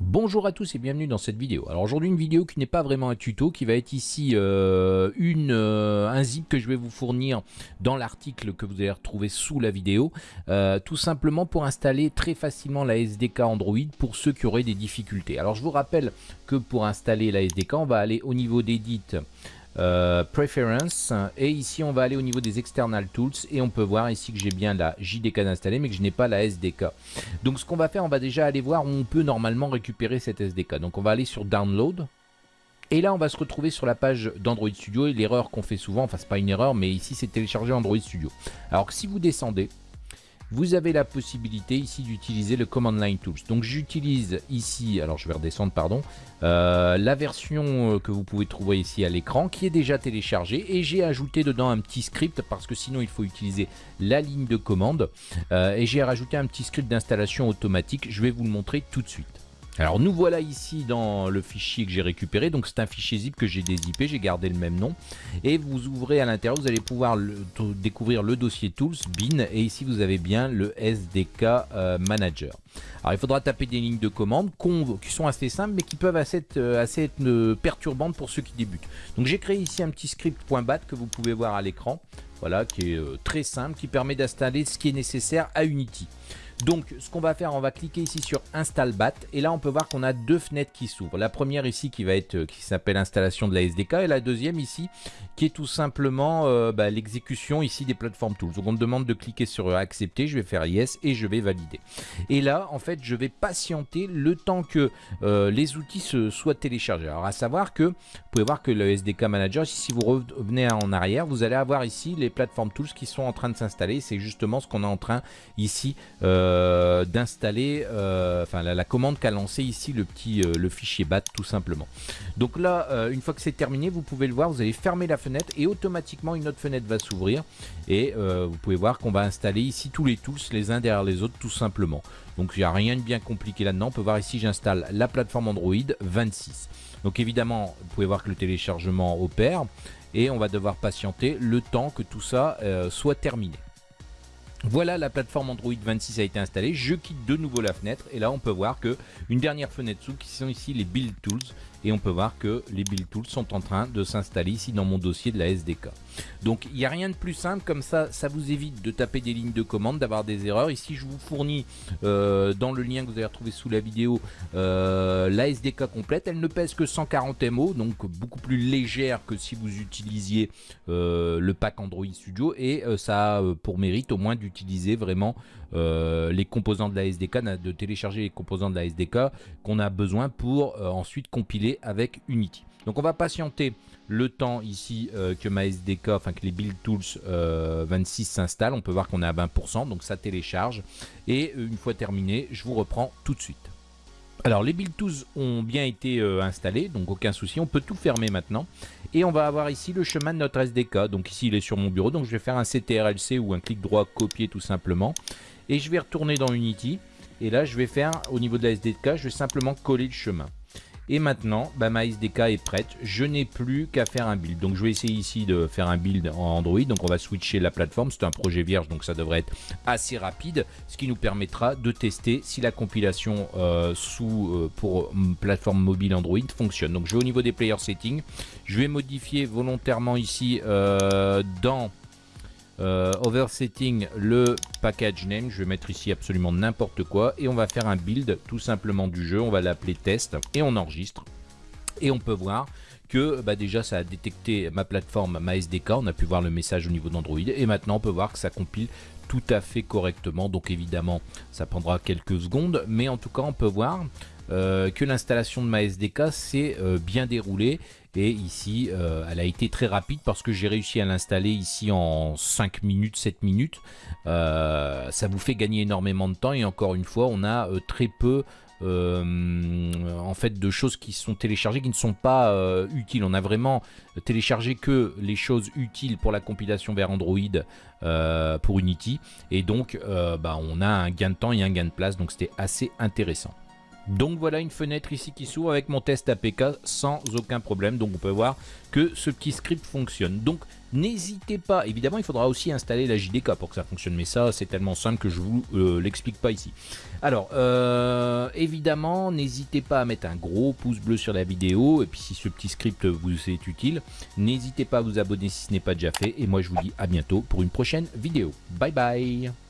Bonjour à tous et bienvenue dans cette vidéo. Alors aujourd'hui une vidéo qui n'est pas vraiment un tuto, qui va être ici euh, une, euh, un zip que je vais vous fournir dans l'article que vous allez retrouver sous la vidéo. Euh, tout simplement pour installer très facilement la SDK Android pour ceux qui auraient des difficultés. Alors je vous rappelle que pour installer la SDK, on va aller au niveau d'Edit, euh, Preference et ici on va aller au niveau des External Tools et on peut voir ici que j'ai bien la JDK installée mais que je n'ai pas la SDK. Donc ce qu'on va faire, on va déjà aller voir où on peut normalement récupérer cette SDK. Donc on va aller sur Download et là, on va se retrouver sur la page d'Android Studio et l'erreur qu'on fait souvent, enfin c'est pas une erreur, mais ici c'est télécharger Android Studio. Alors que si vous descendez, vous avez la possibilité ici d'utiliser le Command Line Tools. Donc j'utilise ici, alors je vais redescendre, pardon, euh, la version euh, que vous pouvez trouver ici à l'écran qui est déjà téléchargée et j'ai ajouté dedans un petit script parce que sinon il faut utiliser la ligne de commande euh, et j'ai rajouté un petit script d'installation automatique. Je vais vous le montrer tout de suite. Alors nous voilà ici dans le fichier que j'ai récupéré, donc c'est un fichier zip que j'ai dézippé, j'ai gardé le même nom. Et vous ouvrez à l'intérieur, vous allez pouvoir découvrir le dossier Tools, bin, et ici vous avez bien le SDK euh, Manager. Alors il faudra taper des lignes de commande qui sont assez simples mais qui peuvent assez être, euh, assez euh, perturbantes pour ceux qui débutent. Donc j'ai créé ici un petit script .bat que vous pouvez voir à l'écran, voilà, qui est très simple, qui permet d'installer ce qui est nécessaire à Unity. Donc ce qu'on va faire, on va cliquer ici sur Install BAT et là on peut voir qu'on a deux fenêtres qui s'ouvrent. La première ici qui va être euh, qui s'appelle installation de la SDK et la deuxième ici qui est tout simplement euh, bah, l'exécution ici des plateformes tools. Donc on me demande de cliquer sur accepter, je vais faire yes et je vais valider. Et là en fait je vais patienter le temps que euh, les outils se soient téléchargés. Alors à savoir que vous pouvez voir que le SDK Manager, si vous revenez en arrière, vous allez avoir ici les plateformes tools qui sont en train de s'installer. C'est justement ce qu'on est en train ici euh, d'installer, euh, la, commande qu'a lancé ici le petit euh, le fichier bat tout simplement. Donc là, une fois que c'est terminé, vous pouvez le voir, vous allez fermer la fenêtre et automatiquement une autre fenêtre va s'ouvrir et vous pouvez voir qu'on va installer ici tous les tools les uns derrière les autres tout simplement. Donc il n'y a rien de bien compliqué là-dedans. On peut voir ici j'installe la plateforme Android 26. Donc évidemment, vous pouvez voir que le téléchargement opère et on va devoir patienter le temps que tout ça soit terminé. Voilà, la plateforme Android 26 a été installée. Je quitte de nouveau la fenêtre et là on peut voir que une dernière fenêtre sous qui sont ici les Build Tools et on peut voir que les Build Tools sont en train de s'installer ici dans mon dossier de la SDK. Donc il n'y a rien de plus simple comme ça, ça vous évite de taper des lignes de commande, d'avoir des erreurs. Ici je vous fournis euh, dans le lien que vous allez retrouver sous la vidéo euh, la SDK complète. Elle ne pèse que 140 MO, donc beaucoup plus légère que si vous utilisiez euh, le pack Android Studio et ça a pour mérite au moins d'utiliser vraiment les composants de la SDK, de télécharger les composants de la SDK qu'on a besoin pour ensuite compiler avec Unity. Donc on va patienter le temps ici euh, que ma SDK, enfin que les Build Tools 26 euh, s'installent. On peut voir qu'on est à 20%, donc ça télécharge. Et euh, une fois terminé, je vous reprends tout de suite. Alors les Build Tools ont bien été installés, donc aucun souci. On peut tout fermer maintenant. Et on va avoir ici le chemin de notre SDK. Donc ici il est sur mon bureau, donc je vais faire un CTRLC ou un clic droit copier tout simplement. Et je vais retourner dans Unity. Et là je vais faire au niveau de la SDK, je vais simplement coller le chemin. Et maintenant, bah, ma SDK est prête. Je n'ai plus qu'à faire un build. Donc je vais essayer ici de faire un build en Android. Donc on va switcher la plateforme. C'est un projet vierge, donc ça devrait être assez rapide. Ce qui nous permettra de tester si la compilation euh, sous euh, pour plateforme mobile Android fonctionne. Donc je vais au niveau des player settings. Je vais modifier volontairement ici euh, dans euh, oversetting le package name, je vais mettre ici absolument n'importe quoi. Et on va faire un build tout simplement du jeu, on va l'appeler test. Et on enregistre. Et on peut voir que bah déjà ça a détecté ma plateforme, ma SDK, on a pu voir le message au niveau d'Android. Et maintenant on peut voir que ça compile tout à fait correctement. Donc évidemment ça prendra quelques secondes. Mais en tout cas on peut voir euh, que l'installation de ma SDK s'est euh, bien déroulée. Et ici euh, elle a été très rapide parce que j'ai réussi à l'installer ici en 5 minutes 7 minutes. Ça vous fait gagner énormément de temps. Et encore une fois on a très peu en fait de choses qui sont téléchargées qui ne sont pas utiles. On a vraiment téléchargé que les choses utiles pour la compilation vers Android pour Unity et donc bah, on a un gain de temps et un gain de place donc c'était assez intéressant. Donc voilà une fenêtre ici qui s'ouvre avec mon test APK sans aucun problème. Donc on peut voir que ce petit script fonctionne. Donc n'hésitez pas, évidemment il faudra aussi installer la JDK pour que ça fonctionne. Mais ça c'est tellement simple que je vous euh, l'explique pas ici. Alors euh, évidemment n'hésitez pas à mettre un gros pouce bleu sur la vidéo. Et puis si ce petit script vous est utile, n'hésitez pas à vous abonner si ce n'est pas déjà fait. Et moi je vous dis à bientôt pour une prochaine vidéo. Bye bye